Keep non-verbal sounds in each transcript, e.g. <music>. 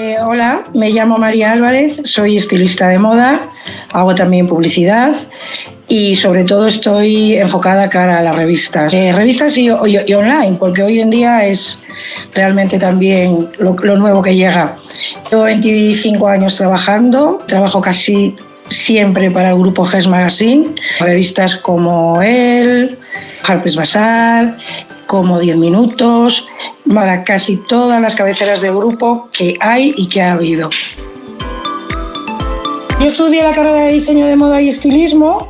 Eh, hola, me llamo María Álvarez, soy estilista de moda, hago también publicidad y sobre todo estoy enfocada cara a las revistas. Eh, revistas y, online, porque hoy en día es realmente también lo, nuevo que llega. Llevo 25 años trabajando, trabajo casi siempre para el grupo GES Magazine, revistas como El, Harper's Bazaar, como 10 minutos, para casi todas las cabeceras de grupo que hay y que ha habido. Yo estudié la carrera de diseño de moda y estilismo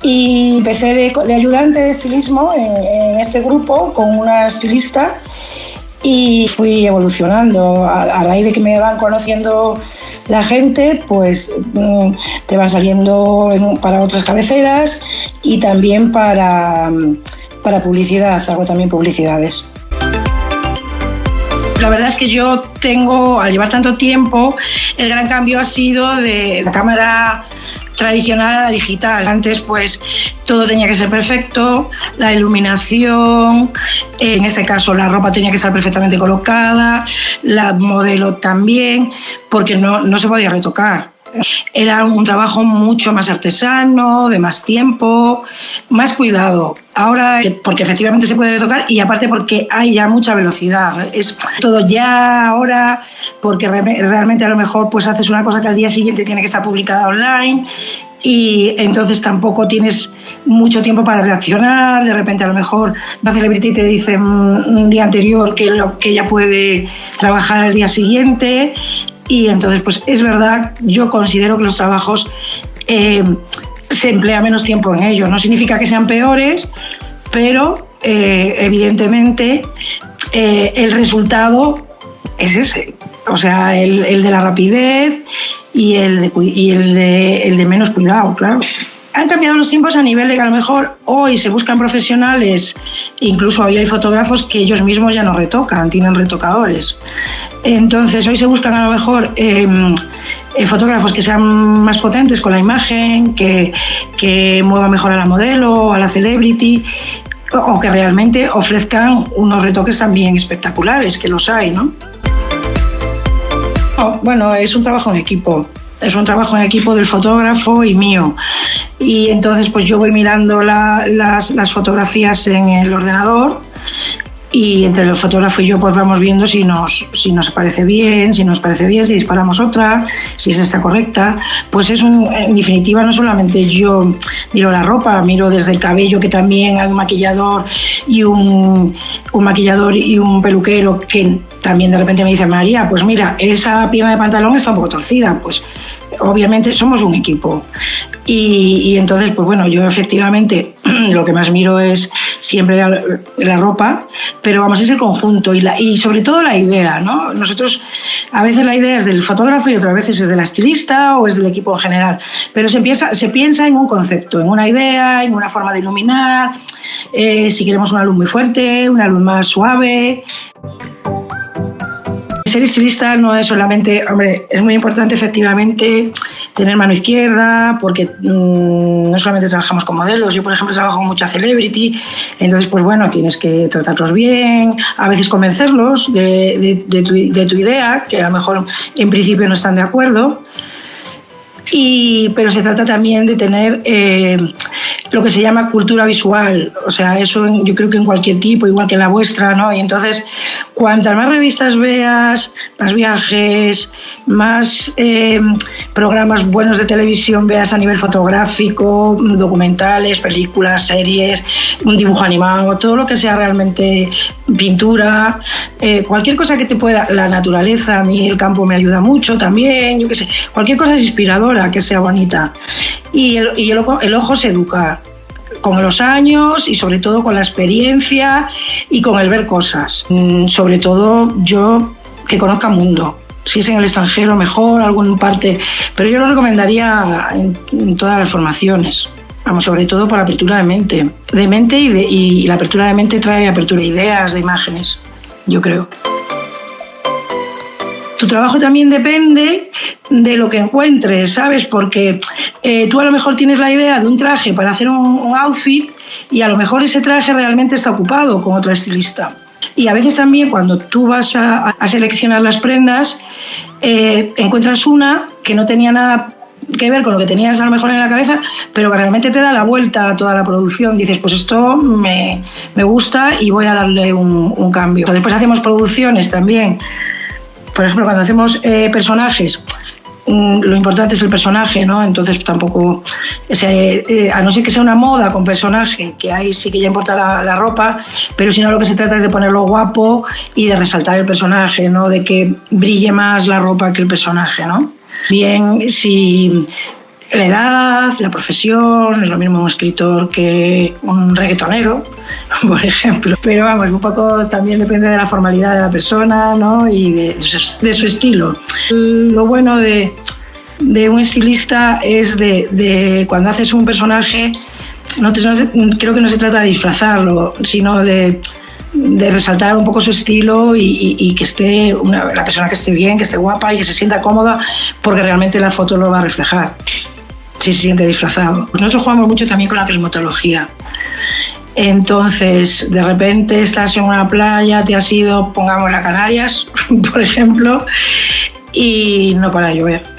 y empecé de, ayudante de estilismo en, este grupo con una estilista y fui evolucionando. A, raíz de que me van conociendo la gente, pues mm, te van saliendo para otras cabeceras y también para para publicidad, hago también publicidades. La verdad es que yo tengo, al llevar tanto tiempo, el gran cambio ha sido de la cámara tradicional a la digital. Antes pues todo tenía que ser perfecto, la iluminación, en ese caso la ropa tenía que estar perfectamente colocada, la modelo también, porque no, no se podía retocar. Era un trabajo mucho más artesano, de más tiempo, más cuidado. Ahora, porque efectivamente se puede retocar y aparte porque hay ya mucha velocidad. Es todo ya, ahora, porque realmente a lo mejor pues haces una cosa que al día siguiente tiene que estar publicada online y entonces tampoco tienes mucho tiempo para reaccionar, de repente a lo mejor la celebrity te dice un día anterior que, que ella puede trabajar al día siguiente y entonces, pues es verdad, yo considero que los trabajos eh, se emplea menos tiempo en ellos. No significa que sean peores, pero eh, evidentemente eh, el resultado es ese. O sea, el, el de la rapidez y el y el de, el de menos cuidado, claro han cambiado los tiempos a nivel de que a lo mejor hoy se buscan profesionales, incluso hoy hay fotógrafos que ellos mismos ya no retocan, tienen retocadores. Entonces hoy se buscan a lo mejor em, eh, fotógrafos que sean más potentes con la imagen, que, que muevan mejor a la modelo, a la celebrity, o que realmente ofrezcan unos retoques también espectaculares, que los hay, ¿no? bueno, es un trabajo en equipo es un trabajo en equipo del fotógrafo y mío. Y entonces pues yo voy mirando las, las, fotografías en el ordenador y entre el fotógrafo y yo pues vamos viendo si nos, si nos parece bien, si nos parece bien, si disparamos otra, si esa está correcta. Pues es un, en definitiva no solamente yo miro la ropa, miro desde el cabello que también hay un maquillador y un, un maquillador y un peluquero que también de repente me dice María, pues mira, esa pierna de pantalón está un poco torcida, pues obviamente somos un equipo. Y, entonces, pues bueno, yo efectivamente <clears throat> lo que más miro es siempre la, ropa, pero vamos, es el conjunto y, la, y sobre todo la idea, ¿no? Nosotros, a veces la idea es del fotógrafo y otras veces es de la estilista o es del equipo en general, pero se, empieza, se piensa en un concepto, en una idea, en una forma de iluminar, eh, si queremos una luz muy fuerte, una luz más suave ser estilista no es solamente, hombre, es muy importante efectivamente tener mano izquierda, porque mm, no solamente trabajamos con modelos, yo por ejemplo trabajo con mucha celebrity, entonces pues bueno, tienes que tratarlos bien, a veces convencerlos de, tu, idea, que a lo mejor en principio no están de acuerdo, y, pero se trata también de tener eh, lo que se llama cultura visual, o sea, eso yo creo que en cualquier tipo, igual que en la vuestra, ¿no? Y entonces, cuantas más revistas veas, más viajes, más eh, programas buenos de televisión veas a nivel fotográfico, documentales, películas, series, un dibujo animado, todo lo que sea realmente pintura, eh, cualquier cosa que te pueda, la naturaleza, a mí el campo me ayuda mucho también, yo qué sé, cualquier cosa es inspiradora, que sea bonita. Y el, y el, ojo, el ojo se educa con los años y sobre todo con la experiencia y con el ver cosas. Mm, sobre todo yo que conozca mundo. Si es en el extranjero, mejor, alguna parte. Pero yo lo recomendaría en, todas las formaciones. Vamos, sobre todo por apertura de mente. De mente y la apertura de mente trae apertura de ideas, de imágenes, yo creo. Tu trabajo también depende de lo que encuentres, ¿sabes? Porque eh, tú a lo mejor tienes la idea de un traje para hacer un, outfit y a lo mejor ese traje realmente está ocupado con otra estilista. Y a veces también cuando tú vas a, seleccionar las prendas, eh, encuentras una que no tenía nada que ver con lo que tenías a lo mejor en la cabeza, pero que realmente te da la vuelta a toda la producción. Dices, pues esto me, me gusta y voy a darle un, un, cambio. Después hacemos producciones también. Por ejemplo, cuando hacemos eh, personajes, Mm, lo importante es el personaje, ¿no? Entonces tampoco, eh, a no ser que sea una moda con personaje, que ahí sí que ya importa la, ropa, pero si no lo que se trata es de ponerlo guapo y de resaltar el personaje, ¿no? De que brille más la ropa que el personaje, ¿no? Bien, si la edad, la profesión, es lo mismo un escritor que un reggaetonero, <laughs> por ejemplo. Pero vamos, un poco también depende de la formalidad de la persona ¿no? y de, su estilo. Lo bueno de, de un estilista es de, de, cuando haces un personaje, no, creo que no se trata de disfrazarlo, sino de, de resaltar un poco su estilo y, que esté la persona que esté bien, que esté guapa y que se sienta cómoda, porque realmente la foto lo va a reflejar si se siente disfrazado. Nosotros jugamos mucho también con la climatología. Entonces, de repente estás en una playa, te has ido, pongamos las Canarias, <laughs> por ejemplo, y no para llover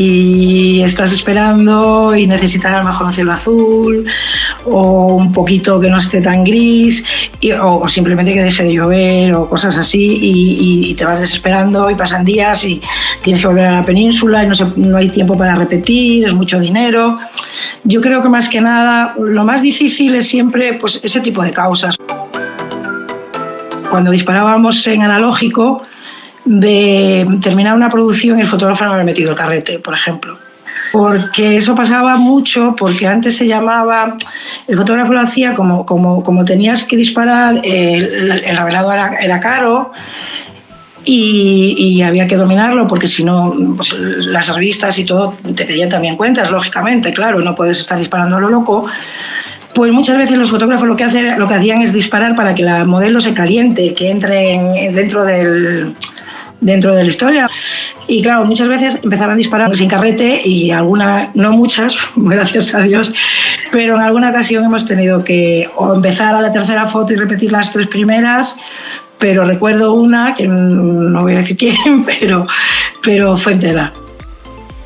y estás esperando y necesitas a lo mejor un cielo azul o un poquito que no esté tan gris o, simplemente que deje de llover o cosas así y, te vas desesperando y pasan días y tienes que volver a la península y no, no hay tiempo para repetir, es mucho dinero. Yo creo que más que nada lo más difícil es siempre pues, ese tipo de causas. Cuando disparábamos en analógico, de terminar una producción el fotógrafo no había metido el carrete, por ejemplo. Porque eso pasaba mucho, porque antes se llamaba, el fotógrafo lo hacía como, como, como tenías que disparar, el, el revelador era, era caro, y, y, había que dominarlo porque si no, pues, las revistas y todo te pedían también cuentas, lógicamente, claro, no puedes estar disparando a lo loco. Pues muchas veces los fotógrafos lo que, hacen, lo que hacían es disparar para que la modelo se caliente, que entre dentro del, dentro de la historia. Y claro, muchas veces empezaban a disparar sin carrete y alguna, no muchas, <laughs> gracias a Dios, pero en alguna ocasión hemos tenido que empezar a la tercera foto y repetir las tres primeras, pero recuerdo una, que no voy a decir <laughs> quién, pero, pero fue entera.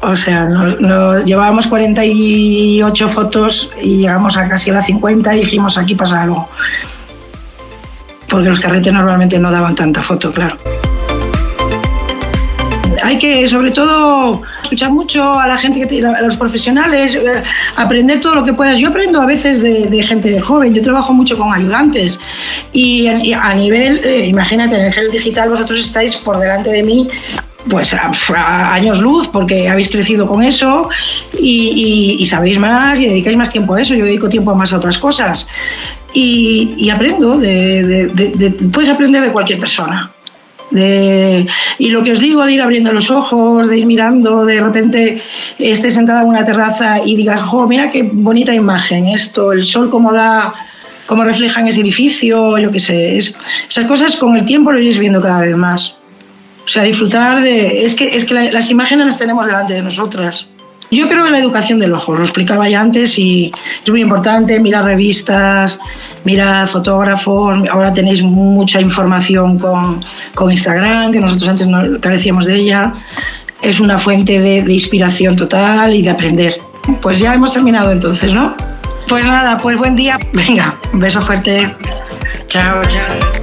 O sea, llevábamos 48 fotos y llegamos a casi a las 50 y dijimos aquí pasa algo. Porque los carretes normalmente no daban tanta foto, claro hay que, sobre todo, escuchar mucho a la gente, que, a los profesionales, eh, aprender todo lo que puedas. Yo aprendo a veces de, gente joven, yo trabajo mucho con ayudantes y, a nivel, eh, imagínate, en el digital vosotros estáis por delante de mí pues a, años luz porque habéis crecido con eso y, sabéis más y dedicáis más tiempo a eso. Yo dedico tiempo más a otras cosas y, aprendo, puedes aprender de cualquier persona y lo que os digo de ir abriendo los ojos, de ir mirando, de repente estés sentada en una terraza y digas, jo, mira qué bonita imagen esto, el sol como da, cómo refleja en ese edificio, yo qué sé. esas cosas con el tiempo lo iréis viendo cada vez más. O sea, disfrutar de... Es que, es que las imágenes las tenemos delante de nosotras. Yo creo en la educación del ojo, lo explicaba ya antes y es muy importante mirar revistas, mirar fotógrafos, ahora tenéis mucha información con, con Instagram, que nosotros antes no carecíamos de ella. Es una fuente de, de inspiración total y de aprender. Pues ya hemos terminado entonces, ¿no? Pues nada, pues buen día. Venga, un beso fuerte. Chao, chao.